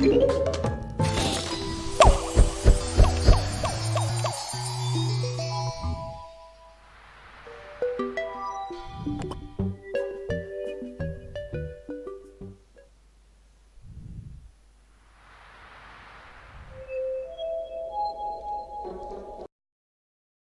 you